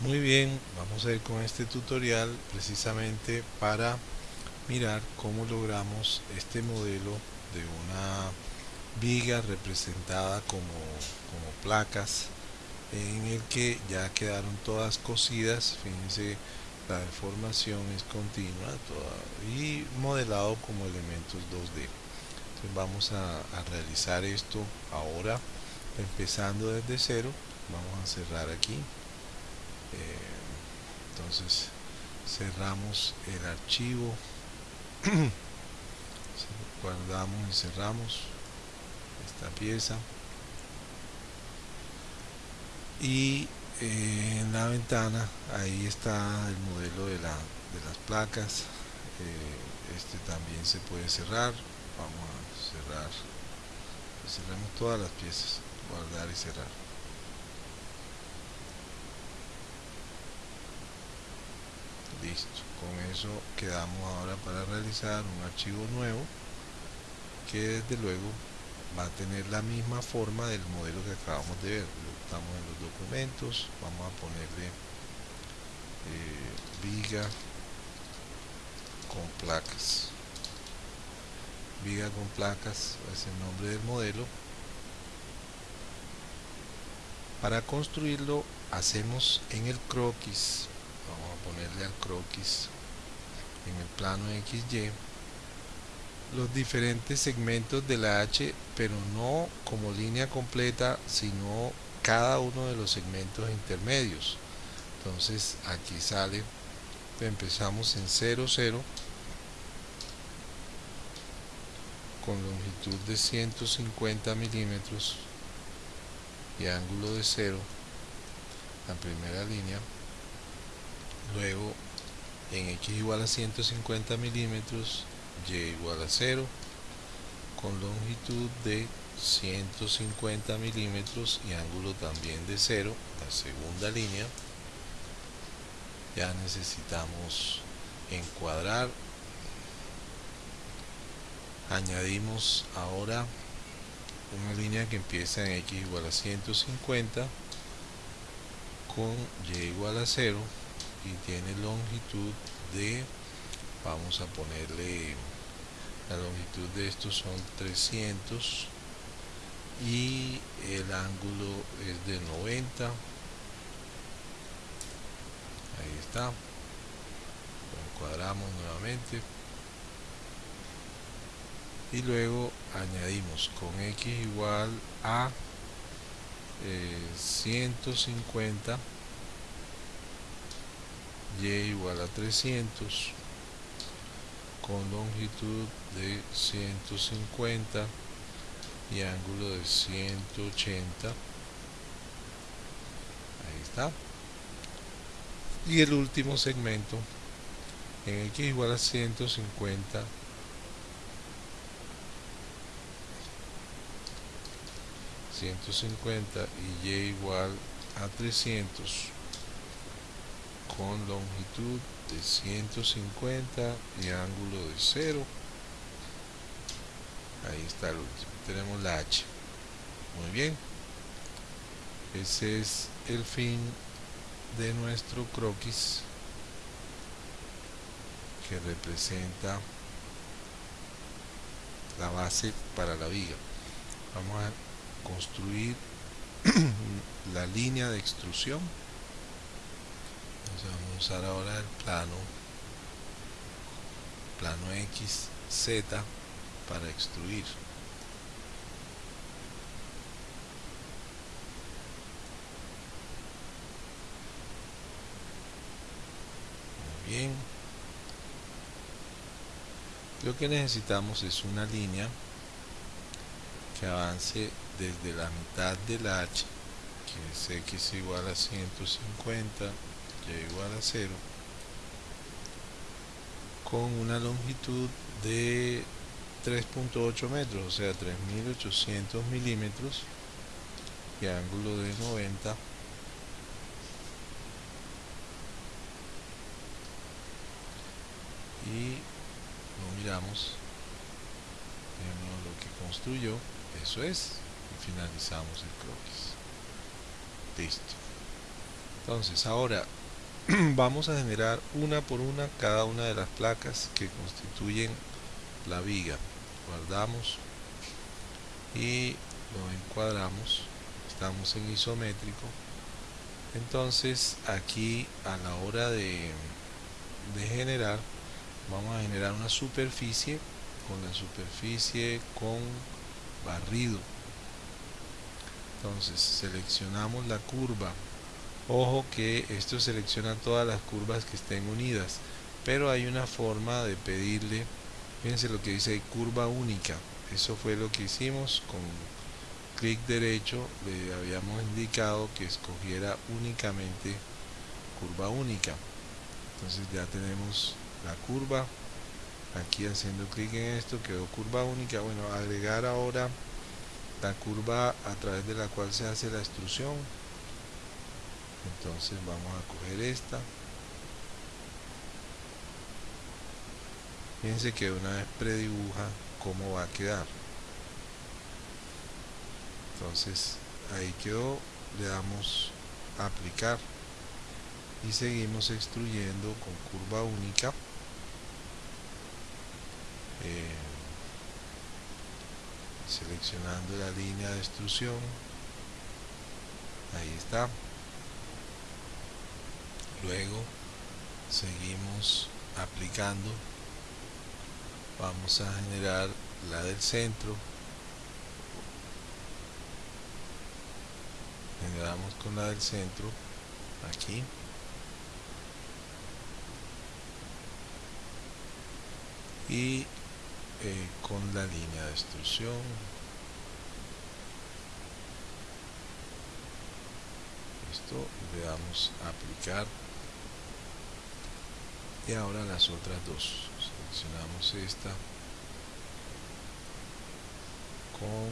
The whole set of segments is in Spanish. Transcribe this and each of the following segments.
Muy bien, vamos a ir con este tutorial precisamente para mirar cómo logramos este modelo de una viga representada como, placas en el que ya quedaron todas cosidas, fíjense la deformación es continua y modelado como elementos 2D. Entonces vamos a realizar esto ahora empezando desde cero, vamos a cerrar aquí eh, entonces cerramos el archivo. Guardamos y cerramos esta pieza. Y eh, en la ventana ahí está el modelo de, la, de las placas. Eh, este también se puede cerrar. Vamos a cerrar. Cerramos todas las piezas. Guardar y cerrar listo con eso quedamos ahora para realizar un archivo nuevo que desde luego va a tener la misma forma del modelo que acabamos de ver. Estamos en los documentos vamos a ponerle eh, viga con placas. Viga con placas es el nombre del modelo. Para construirlo hacemos en el croquis vamos a ponerle al croquis en el plano XY los diferentes segmentos de la H pero no como línea completa sino cada uno de los segmentos intermedios. Entonces aquí sale empezamos en 0 0 con longitud de 150 milímetros y ángulo de 0 la primera línea luego en x igual a 150 milímetros y igual a 0 con longitud de 150 milímetros y ángulo también de 0 la segunda línea ya necesitamos encuadrar. Añadimos ahora una línea que empieza en x igual a 150 con y igual a 0 y tiene longitud de vamos a ponerle la longitud de estos son 300 y el ángulo es de 90 ahí está. Lo encuadramos nuevamente. Y luego añadimos con x igual a 150 eh, y igual a 300 con longitud de 150 y ángulo de 180 ahí está. Y el último segmento en x igual a 150 150 y y igual a 300 con longitud de 150 y ángulo de 0 ahí está el último tenemos la H. Muy bien. Ese es el fin de nuestro croquis que representa la base para la viga. Vamos a construir la línea de extrusión vamos a usar ahora el plano plano X, Z para extruir. Muy bien. Lo que necesitamos es una línea que avance desde la mitad del H que es X igual a 150 y igual a 0 con una longitud de 3.8 metros, o sea 3800 milímetros y ángulo de 90 y lo miramos vemos lo que construyó eso es y finalizamos el croquis. Listo. Entonces ahora vamos a generar una por una cada una de las placas que constituyen la viga. Guardamos y lo encuadramos. Estamos en isométrico. Entonces aquí a la hora de, de generar vamos a generar una superficie con la superficie con barrido. Entonces seleccionamos la curva ojo que esto selecciona todas las curvas que estén unidas pero hay una forma de pedirle fíjense lo que dice curva única. Eso fue lo que hicimos con clic derecho le habíamos indicado que escogiera únicamente curva única. Entonces ya tenemos la curva aquí haciendo clic en esto quedó curva única. Bueno agregar ahora la curva a través de la cual se hace la extrusión entonces vamos a coger esta. Fíjense que una vez predibuja cómo va a quedar. Entonces ahí quedó le damos aplicar y seguimos extruyendo con curva única. Eh, seleccionando la línea de extrusión. Ahí está luego seguimos aplicando. Vamos a generar la del centro. Generamos con la del centro aquí. Y eh, con la línea de extrusión. Esto le damos a aplicar y ahora las otras dos. Seleccionamos esta con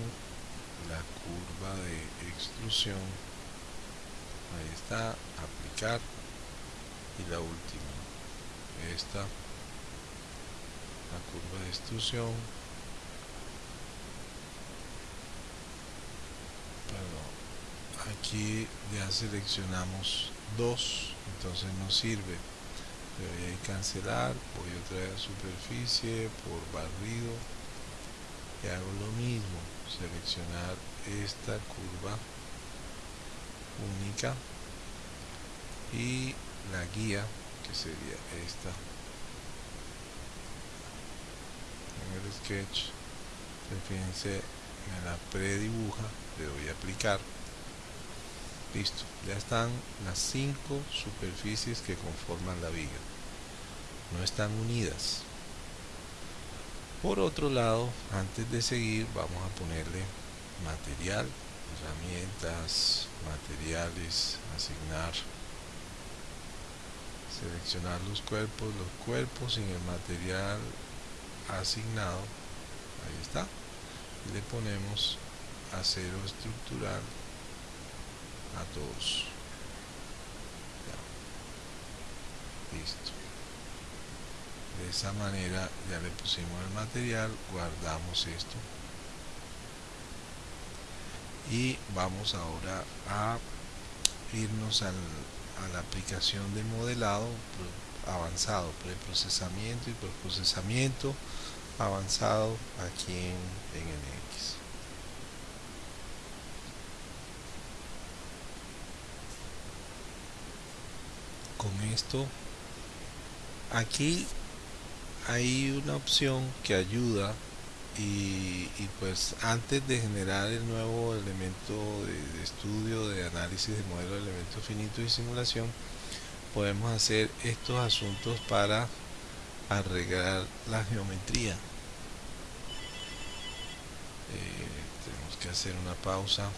la curva de extrusión. Ahí está aplicar. Y la última esta la curva de extrusión. Perdón. aquí ya seleccionamos dos entonces no sirve le voy a cancelar voy a traer superficie por barrido y hago lo mismo seleccionar esta curva única y la guía que sería esta. En el sketch fíjense me la predibuja le doy a aplicar listo. Ya están las cinco superficies que conforman la viga no están unidas. Por otro lado antes de seguir vamos a ponerle material herramientas materiales asignar seleccionar los cuerpos los cuerpos sin el material asignado. Ahí está. Y le ponemos acero estructural a todos. Listo. De esa manera ya le pusimos el material guardamos esto. Y vamos ahora a irnos al, a la aplicación de modelado avanzado preprocesamiento y procesamiento avanzado aquí en, en NX con esto. Aquí hay una opción que ayuda y, pues antes de generar el nuevo elemento de, estudio de análisis de modelo de elementos finitos y simulación podemos hacer estos asuntos para arreglar la geometría. Eh, tenemos que hacer una pausa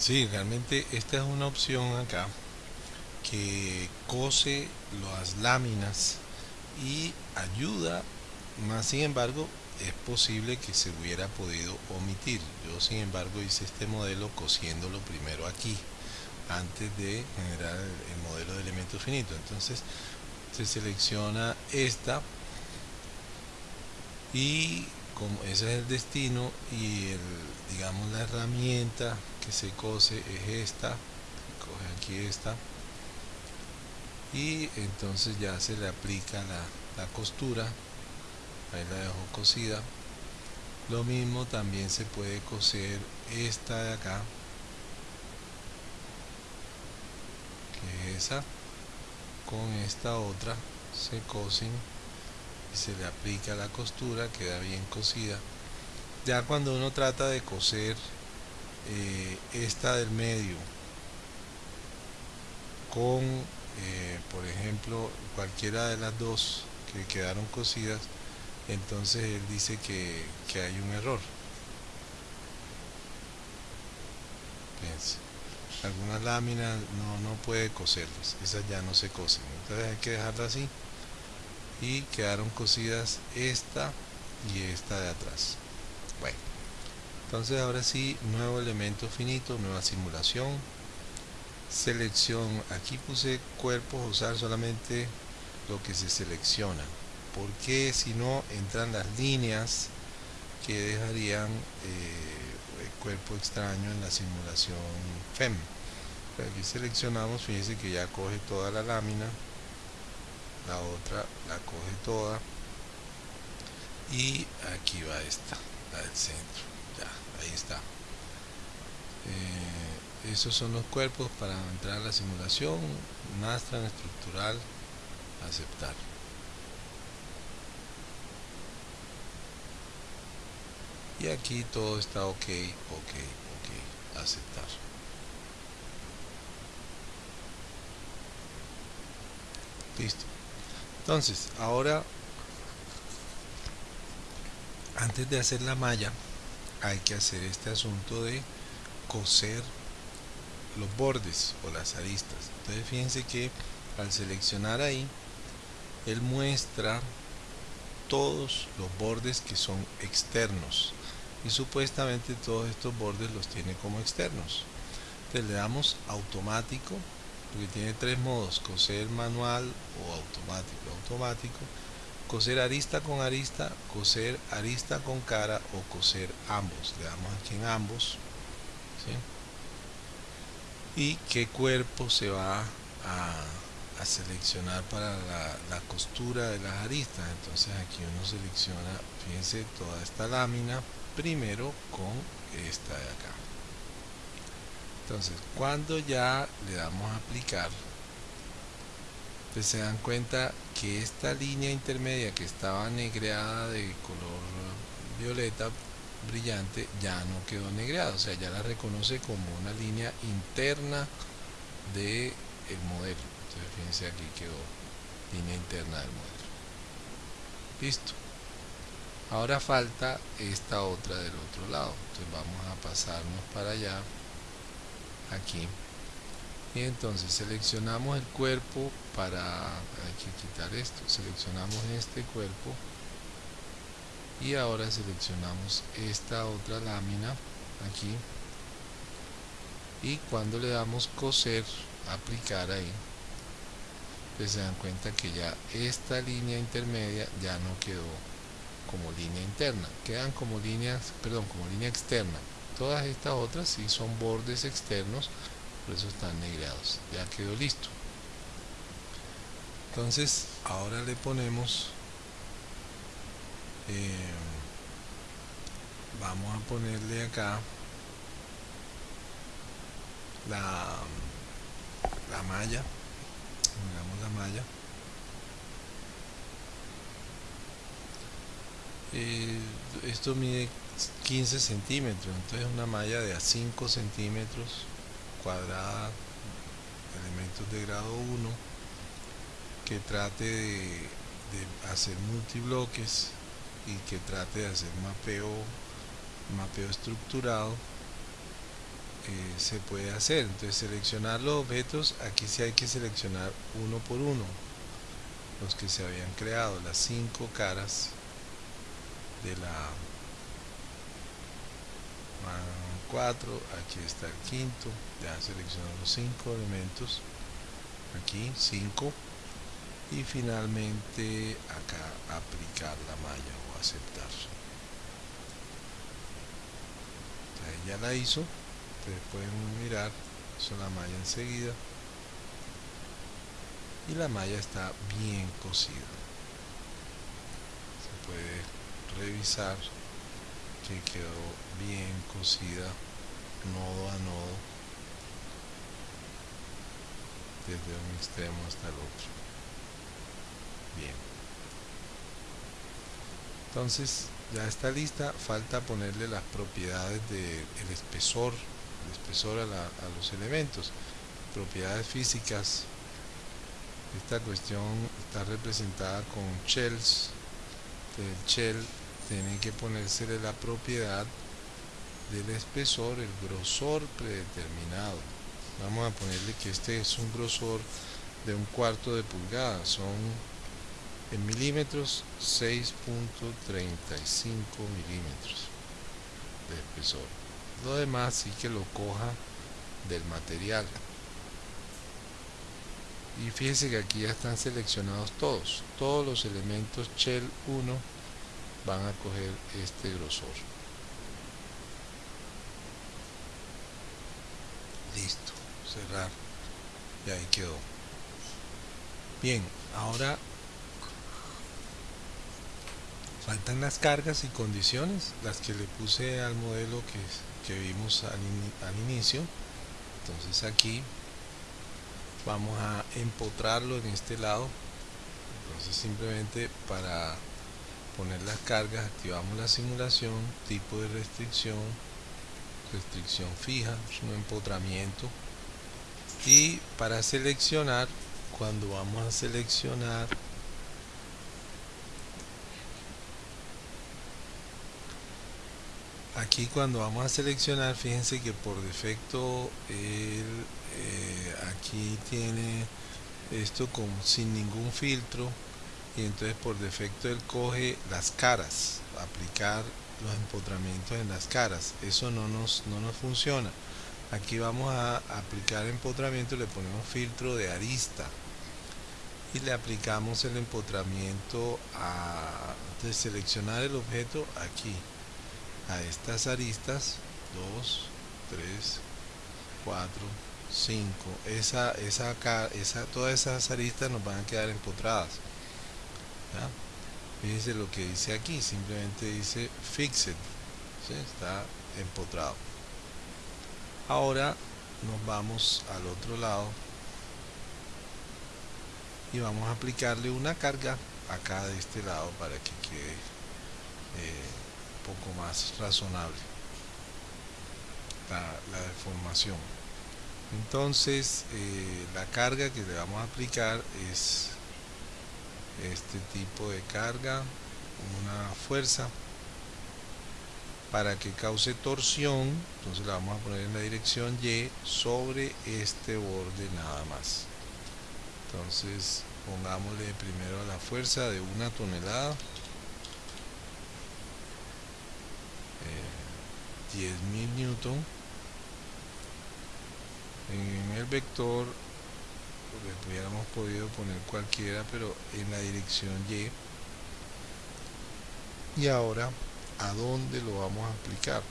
Sí, realmente esta es una opción acá que cose las láminas y ayuda, más sin embargo es posible que se hubiera podido omitir. Yo sin embargo hice este modelo cosiéndolo primero aquí antes de generar el modelo de elementos finitos. Entonces se selecciona esta y como ese es el destino y el digamos la herramienta que se cose es esta coge aquí esta y entonces ya se le aplica la, la costura ahí la dejo cosida. Lo mismo también se puede coser esta de acá que es esa. Con esta otra se cosen se le aplica la costura queda bien cosida ya cuando uno trata de coser eh, esta del medio con eh, por ejemplo cualquiera de las dos que quedaron cosidas entonces él dice que, que hay un error Fíjense. algunas láminas no, no puede coserlas esas ya no se cosen entonces hay que dejarla así y quedaron cosidas esta y esta de atrás. Bueno entonces ahora sí nuevo elemento finito nueva simulación. Selección aquí puse cuerpos usar solamente lo que se selecciona. Porque si no entran las líneas que dejarían eh, el cuerpo extraño en la simulación FEM aquí seleccionamos fíjense que ya coge toda la lámina la otra la coge toda. Y aquí va esta la del centro. Ya ahí está. Eh, esos son los cuerpos para entrar a la simulación. Nastran estructural aceptar. Y aquí todo está ok ok ok aceptar. Listo entonces ahora antes de hacer la malla hay que hacer este asunto de coser los bordes o las aristas. Entonces fíjense que al seleccionar ahí él muestra todos los bordes que son externos. Y supuestamente todos estos bordes los tiene como externos. Entonces le damos automático porque tiene tres modos coser manual o automático. Automático coser arista con arista coser arista con cara o coser ambos. Le damos aquí en ambos y qué cuerpo se va a, a seleccionar para la, la, costura de las aristas. Entonces aquí uno selecciona fíjense toda esta lámina primero con esta de acá entonces cuando ya le damos a aplicar pues se dan cuenta que esta línea intermedia que estaba negreada de color violeta brillante ya no quedó negreada o sea ya la reconoce como una línea interna de el modelo. Entonces fíjense aquí quedó línea interna del modelo. Listo. Ahora falta esta otra del otro lado. Entonces vamos a pasarnos para allá aquí. Y entonces seleccionamos el cuerpo para hay que quitar esto. Seleccionamos este cuerpo y ahora seleccionamos esta otra lámina aquí. Y cuando le damos coser aplicar ahí pues se dan cuenta que ya esta línea intermedia ya no quedó como línea interna. Quedan como líneas perdón como línea externa todas estas otras sí son bordes externos por eso están negreados. Ya quedó listo. Entonces ahora le ponemos eh, vamos a ponerle acá la, la malla. Miramos la malla. Eh, esto mide 15 centímetros entonces una malla de a 5 centímetros cuadrada elementos de grado 1 que trate de, hacer multibloques y que trate de hacer mapeo mapeo estructurado eh, se puede hacer. Entonces seleccionar los objetos aquí sí hay que seleccionar uno por uno los que se habían creado las cinco caras de la 4 aquí está el quinto ya selecciono los cinco elementos aquí 5 y finalmente acá aplicar la malla o aceptar. Ya la hizo ustedes pueden mirar hizo la malla enseguida y la malla está bien cosida. Se puede revisar que quedó bien cosida nodo a nodo desde un extremo hasta el otro. Bien. Entonces ya está lista falta ponerle las propiedades del espesor el espesor a, a los elementos. Propiedades físicas. Esta cuestión está representada con shells el shell tiene que ponérsele la propiedad del espesor, el grosor predeterminado. Vamos a ponerle que este es un grosor de un cuarto de pulgada. Son en milímetros 6.35 milímetros de espesor. Lo demás sí que lo coja del material. Y fíjense que aquí ya están seleccionados todos todos los elementos shell 1 van a coger este grosor. Listo cerrar. Y ahí quedó. Bien ahora faltan las cargas y condiciones las que le puse al modelo que, que vimos al, al inicio. Entonces aquí vamos a empotrarlo en este lado. Entonces simplemente para poner las cargas activamos la simulación tipo de restricción restricción fija un empotramiento. Y para seleccionar cuando vamos a seleccionar aquí cuando vamos a seleccionar fíjense que por defecto el, eh, aquí tiene esto como sin ningún filtro y entonces por defecto él coge las caras aplicar los empotramientos en las caras. Eso no nos, no nos funciona. Aquí vamos a aplicar empotramiento le ponemos filtro de arista y le aplicamos el empotramiento a de seleccionar el objeto aquí a estas aristas 2 3 4 5 esa, esa, esa, todas esas aristas nos van a quedar empotradas fíjense lo que dice aquí simplemente dice fixed está empotrado. Ahora nos vamos al otro lado y vamos a aplicarle una carga acá de este lado para que quede eh, un poco más razonable la, la deformación. Entonces eh, la carga que le vamos a aplicar es este tipo de carga una fuerza para que cause torsión entonces la vamos a poner en la dirección Y sobre este borde nada más. Entonces pongámosle primero la fuerza de una tonelada. Eh, 10.000 newton. En el vector le hubiéramos podido poner cualquiera pero en la dirección Y. Y ahora a dónde lo vamos a aplicar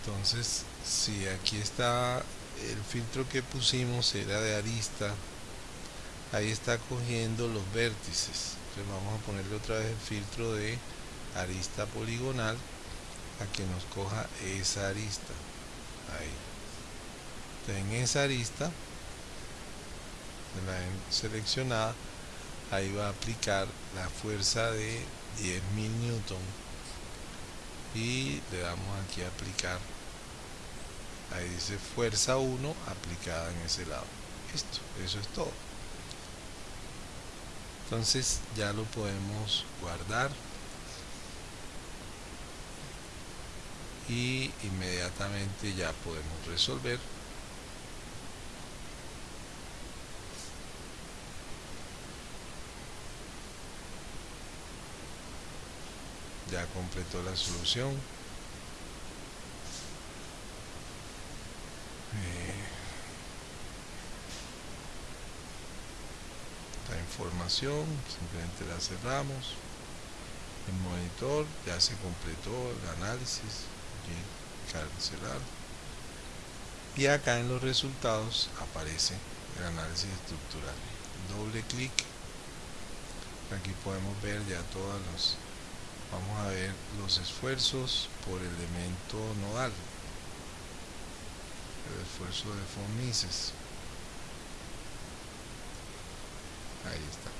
entonces si aquí está el filtro que pusimos era de arista ahí está cogiendo los vértices. Entonces vamos a ponerle otra vez el filtro de arista poligonal a que nos coja esa arista. Ahí en esa arista la seleccionada ahí va a aplicar la fuerza de 10.000 newton. Y le damos aquí a aplicar. Ahí dice fuerza 1 aplicada en ese lado. Listo, eso es todo. Entonces ya lo podemos guardar. Y inmediatamente ya podemos resolver ya completó la solución. Eh, la información simplemente la cerramos. El monitor ya se completó el análisis. Cancelar y acá en los resultados aparece el análisis estructural. Doble clic. Aquí podemos ver ya todos los vamos a ver los esfuerzos por elemento nodal. El esfuerzo de von Mises ahí está.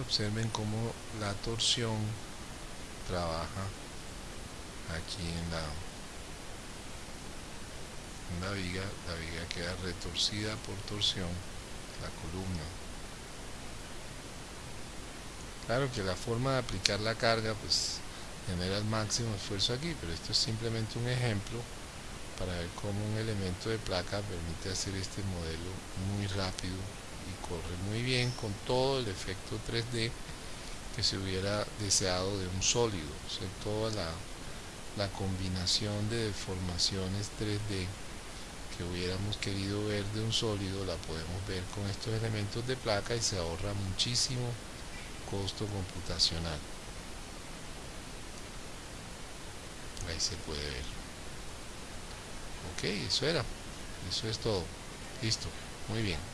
Observen cómo la torsión trabaja aquí en la, en la viga. La viga queda retorcida por torsión la columna claro que la forma de aplicar la carga pues genera el máximo esfuerzo aquí pero esto es simplemente un ejemplo para ver cómo un elemento de placa permite hacer este modelo muy rápido y corre muy bien con todo el efecto 3D que se hubiera deseado de un sólido, o sea, toda la, la combinación de deformaciones 3D que hubiéramos querido ver de un sólido la podemos ver con estos elementos de placa y se ahorra muchísimo costo computacional. Ahí se puede ver. Ok eso era. Eso es todo. Listo. Muy bien